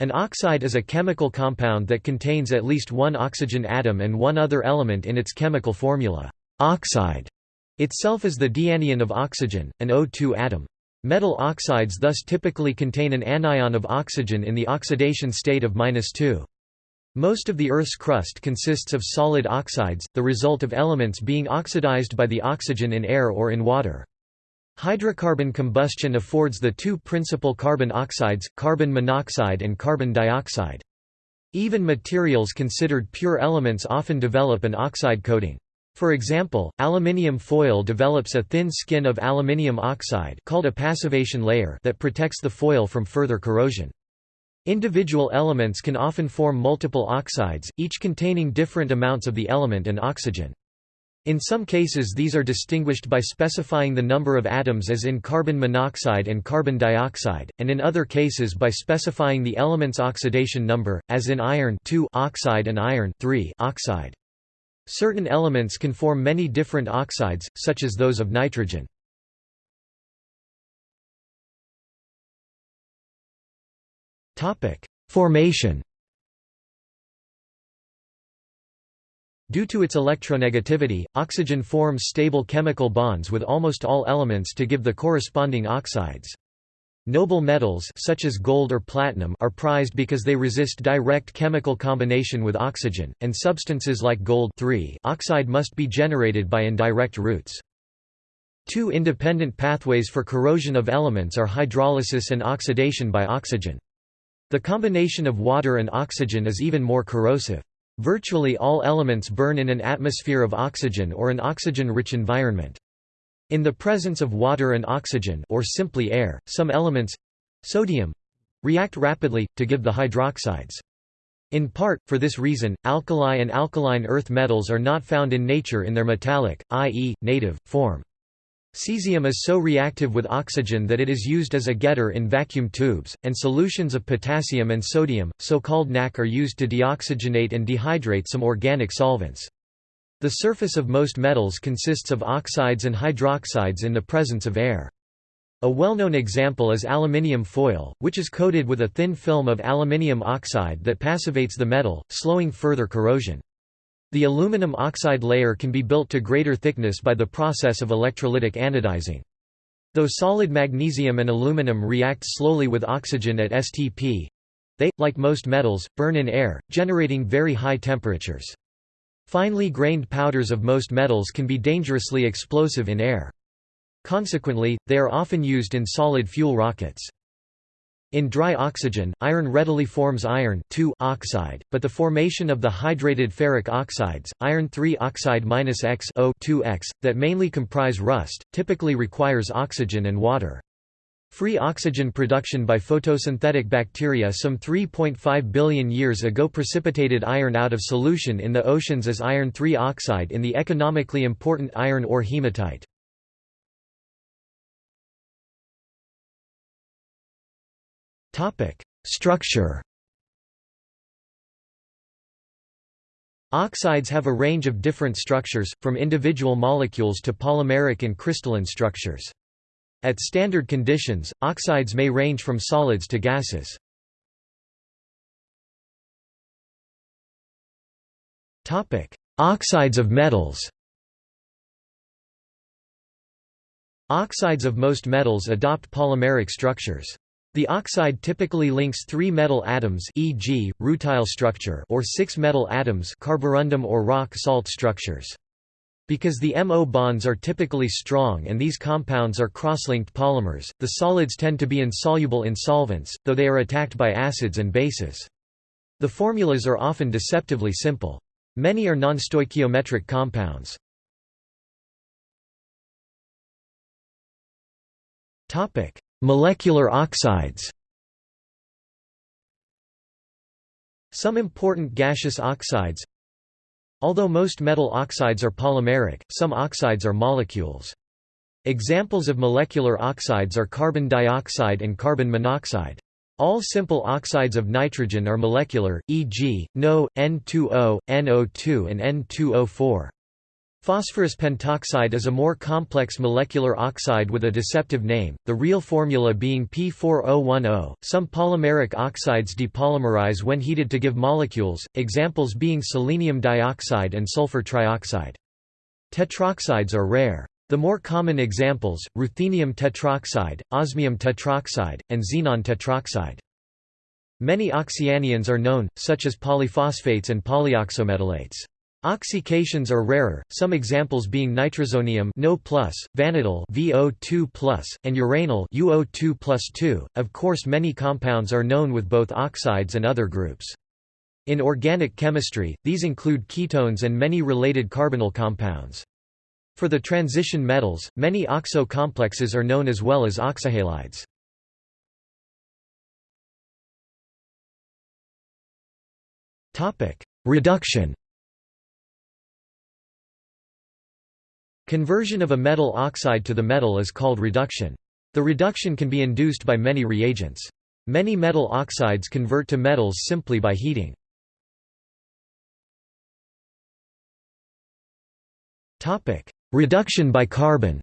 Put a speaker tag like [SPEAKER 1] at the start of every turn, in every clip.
[SPEAKER 1] An oxide is a chemical compound that contains at least one oxygen atom and one other element in its chemical formula. Oxide itself is the dianion of oxygen, an O2 atom. Metal oxides thus typically contain an anion of oxygen in the oxidation state of -2. Most of the Earth's crust consists of solid oxides, the result of elements being oxidized by the oxygen in air or in water. Hydrocarbon combustion affords the two principal carbon oxides, carbon monoxide and carbon dioxide. Even materials considered pure elements often develop an oxide coating. For example, aluminium foil develops a thin skin of aluminium oxide called a passivation layer that protects the foil from further corrosion. Individual elements can often form multiple oxides, each containing different amounts of the element and oxygen. In some cases these are distinguished by specifying the number of atoms as in carbon monoxide and carbon dioxide, and in other cases by specifying the element's oxidation number, as in iron oxide and iron oxide. Certain elements can form many different oxides, such as those of nitrogen. Formation Due to its electronegativity, oxygen forms stable chemical bonds with almost all elements to give the corresponding oxides. Noble metals such as gold or platinum are prized because they resist direct chemical combination with oxygen, and substances like gold oxide must be generated by indirect routes. Two independent pathways for corrosion of elements are hydrolysis and oxidation by oxygen. The combination of water and oxygen is even more corrosive. Virtually all elements burn in an atmosphere of oxygen or an oxygen-rich environment. In the presence of water and oxygen or simply air, some elements—sodium, react rapidly, to give the hydroxides. In part, for this reason, alkali and alkaline earth metals are not found in nature in their metallic, i.e., native, form. Cesium is so reactive with oxygen that it is used as a getter in vacuum tubes, and solutions of potassium and sodium, so-called NaK are used to deoxygenate and dehydrate some organic solvents. The surface of most metals consists of oxides and hydroxides in the presence of air. A well-known example is aluminium foil, which is coated with a thin film of aluminium oxide that passivates the metal, slowing further corrosion. The aluminum oxide layer can be built to greater thickness by the process of electrolytic anodizing. Though solid magnesium and aluminum react slowly with oxygen at STP, they, like most metals, burn in air, generating very high temperatures. Finely grained powders of most metals can be dangerously explosive in air. Consequently, they are often used in solid fuel rockets. In dry oxygen, iron readily forms iron oxide, but the formation of the hydrated ferric oxides, iron 3 oxide X O2X, that mainly comprise rust, typically requires oxygen and water. Free oxygen production by photosynthetic bacteria some 3.5 billion years ago precipitated iron out of solution in the oceans as iron 3 oxide in the economically important iron ore hematite. Structure Oxides have a range of different structures, from individual molecules to polymeric and crystalline structures. At standard conditions, oxides may range from solids to gases. Oxides of metals Oxides of most metals adopt polymeric structures. The oxide typically links three metal atoms e.g., rutile structure or six metal atoms carborundum or rock salt structures. Because the MO bonds are typically strong and these compounds are cross-linked polymers, the solids tend to be insoluble in solvents, though they are attacked by acids and bases. The formulas are often deceptively simple. Many are non-stoichiometric compounds. Molecular oxides Some important gaseous oxides Although most metal oxides are polymeric, some oxides are molecules. Examples of molecular oxides are carbon dioxide and carbon monoxide. All simple oxides of nitrogen are molecular, e.g., NO, N2O, NO2 and N2O4. Phosphorus pentoxide is a more complex molecular oxide with a deceptive name, the real formula being P4O10. Some polymeric oxides depolymerize when heated to give molecules, examples being selenium dioxide and sulfur trioxide. Tetroxides are rare. The more common examples, ruthenium tetroxide, osmium tetroxide, and xenon tetroxide. Many oxyanions are known, such as polyphosphates and polyoxometalates. Oxycations are rarer, some examples being nitrosonium no vanadyl VO2+, and uranyl UO2+2. Of course many compounds are known with both oxides and other groups. In organic chemistry, these include ketones and many related carbonyl compounds. For the transition metals, many oxo complexes are known as well as oxyhalides. Reduction Conversion of a metal oxide to the metal is called reduction. The reduction can be induced by many reagents. Many metal oxides convert to metals simply by heating. Reduction by carbon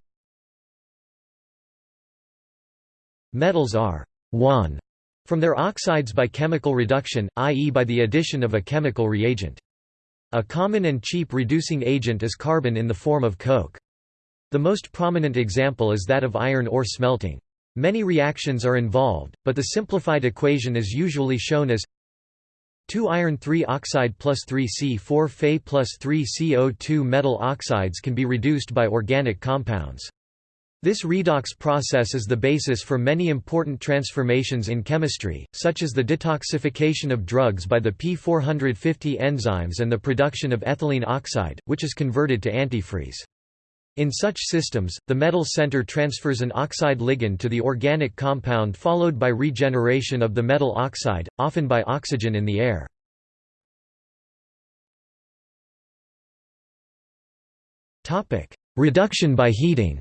[SPEAKER 1] Metals are won from their oxides by chemical reduction, i.e. by the addition of a chemical reagent. A common and cheap reducing agent is carbon in the form of coke. The most prominent example is that of iron ore smelting. Many reactions are involved, but the simplified equation is usually shown as 2 iron 3 oxide plus 3 C4 Fe plus 3 CO2 metal oxides can be reduced by organic compounds. This redox process is the basis for many important transformations in chemistry, such as the detoxification of drugs by the P450 enzymes and the production of ethylene oxide, which is converted to antifreeze. In such systems, the metal center transfers an oxide ligand to the organic compound followed by regeneration of the metal oxide, often by oxygen in the air. Reduction by heating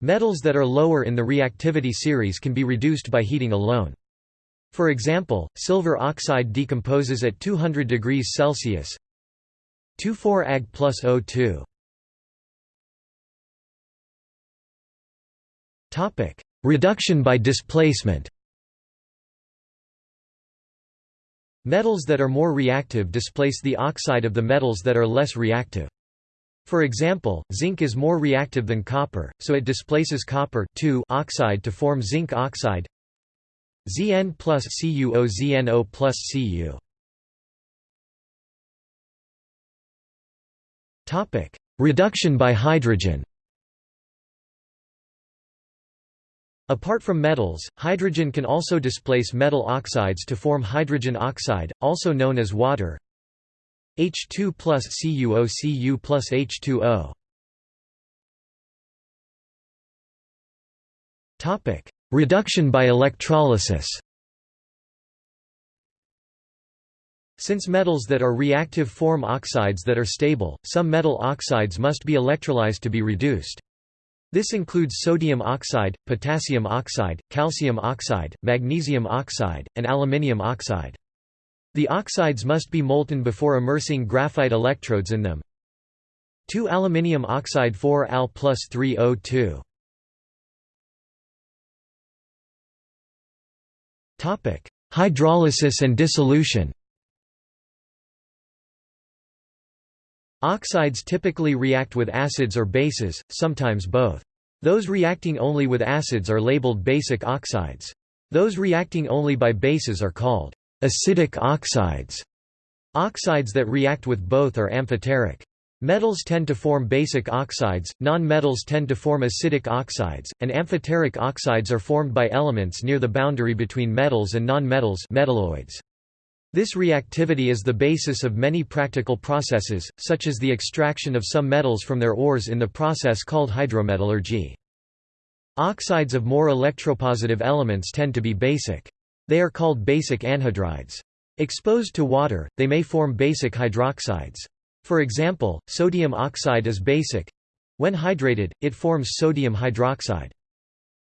[SPEAKER 1] Metals that are lower in the reactivity series can be reduced by heating alone. For example, silver oxide decomposes at 200 degrees Celsius 24 Ag plus O2. Topic: Reduction by displacement. Metals that are more reactive displace the oxide of the metals that are less reactive. For example, zinc is more reactive than copper, so it displaces copper oxide to form zinc oxide Zn plus CuO ZnO plus Cu. Topic: Reduction by hydrogen. Apart from metals, hydrogen can also displace metal oxides to form hydrogen oxide, also known as water, H2 plus CuO Cu plus H2O. Topic: Reduction by electrolysis. Since metals that are reactive form oxides that are stable, some metal oxides must be electrolyzed to be reduced. This includes sodium oxide, potassium oxide, calcium oxide, magnesium oxide, and aluminium oxide. The oxides must be molten before immersing graphite electrodes in them. 2 aluminium oxide 4 Al plus 3 O2. Topic: Hydrolysis and dissolution. Oxides typically react with acids or bases, sometimes both. Those reacting only with acids are labeled basic oxides. Those reacting only by bases are called Acidic oxides Oxides that react with both are amphoteric. Metals tend to form basic oxides, non-metals tend to form acidic oxides, and amphoteric oxides are formed by elements near the boundary between metals and non-metals metalloids. This reactivity is the basis of many practical processes, such as the extraction of some metals from their ores in the process called hydrometallurgy. Oxides of more electropositive elements tend to be basic. They are called basic anhydrides. Exposed to water, they may form basic hydroxides. For example, sodium oxide is basic. When hydrated, it forms sodium hydroxide.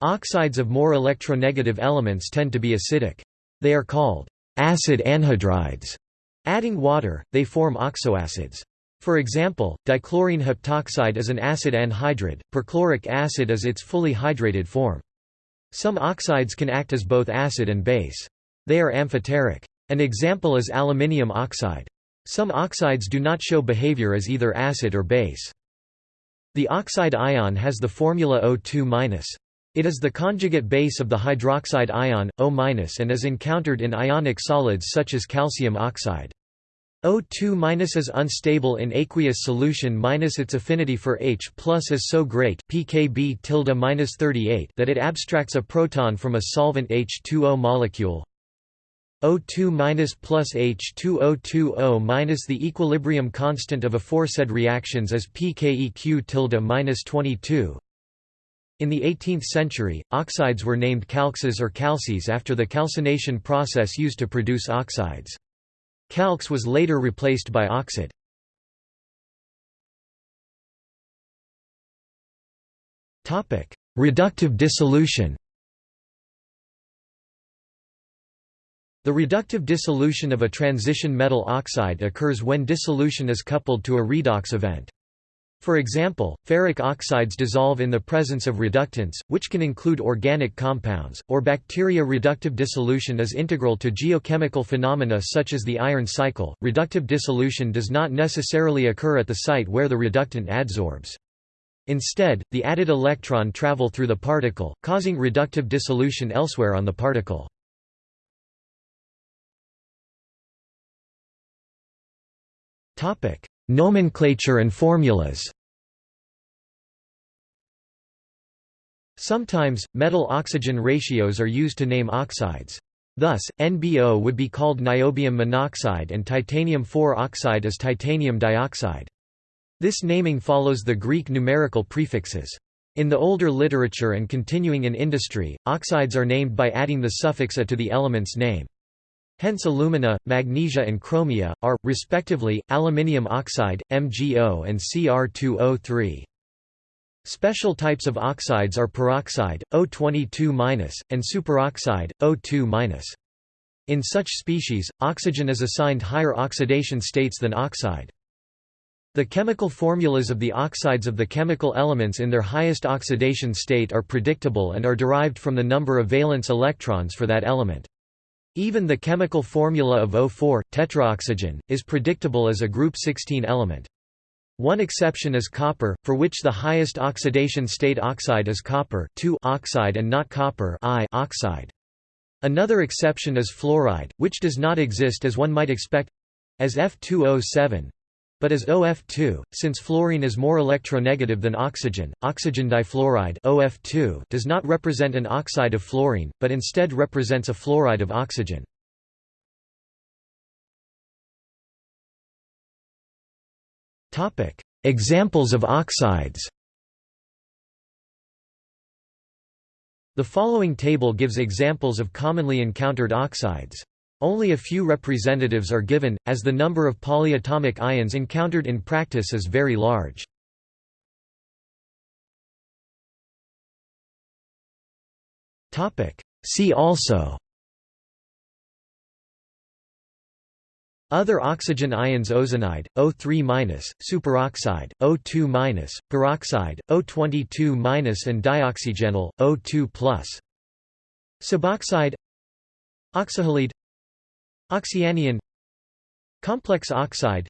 [SPEAKER 1] Oxides of more electronegative elements tend to be acidic. They are called acid anhydrides. Adding water, they form oxoacids. For example, dichlorine heptoxide is an acid anhydride, perchloric acid is its fully hydrated form. Some oxides can act as both acid and base. They are amphoteric. An example is aluminium oxide. Some oxides do not show behavior as either acid or base. The oxide ion has the formula O2-. It is the conjugate base of the hydroxide ion, O- and is encountered in ionic solids such as calcium oxide. O2- is unstable in aqueous solution minus its affinity for H plus is so great pKb 38 that it abstracts a proton from a solvent H2O molecule. O2 plus H2O2O minus the equilibrium constant of aforesaid reactions is pKeq tilde minus 22. In the 18th century, oxides were named calxes or calces after the calcination process used to produce oxides. Calx was later replaced by oxid. Reductive dissolution The reductive dissolution of a transition metal oxide occurs when dissolution is coupled to a redox event. For example, ferric oxides dissolve in the presence of reductants, which can include organic compounds, or bacteria. Reductive dissolution is integral to geochemical phenomena such as the iron cycle. Reductive dissolution does not necessarily occur at the site where the reductant adsorbs. Instead, the added electron travel through the particle, causing reductive dissolution elsewhere on the particle. Topic: Nomenclature and formulas Sometimes, metal-oxygen ratios are used to name oxides. Thus, NBO would be called niobium monoxide and titanium-4 oxide is titanium dioxide. This naming follows the Greek numerical prefixes. In the older literature and continuing in industry, oxides are named by adding the suffix A to the element's name. Hence alumina, magnesia and chromia, are, respectively, aluminium oxide, MgO and Cr2O3. Special types of oxides are peroxide, O22-, and superoxide, O2-. In such species, oxygen is assigned higher oxidation states than oxide. The chemical formulas of the oxides of the chemical elements in their highest oxidation state are predictable and are derived from the number of valence electrons for that element. Even the chemical formula of O4, tetraoxygen, is predictable as a group 16 element. One exception is copper, for which the highest oxidation state oxide is copper oxide and not copper oxide. Another exception is fluoride, which does not exist as one might expect—as F2O7, but as OF2, since fluorine is more electronegative than oxygen, oxygen difluoride OF2 does not represent an oxide of fluorine, but instead represents a fluoride of oxygen. Examples of oxides The following table gives examples of commonly encountered oxides. Only a few representatives are given, as the number of polyatomic ions encountered in practice is very large. See also Other oxygen ions ozonide, O3-, superoxide, O2-, peroxide, O22- and dioxygenyl, O2+. Suboxide Oxyhalide Oxyanion. Complex oxide.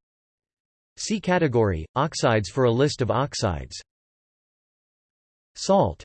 [SPEAKER 1] See category, oxides for a list of oxides. Salt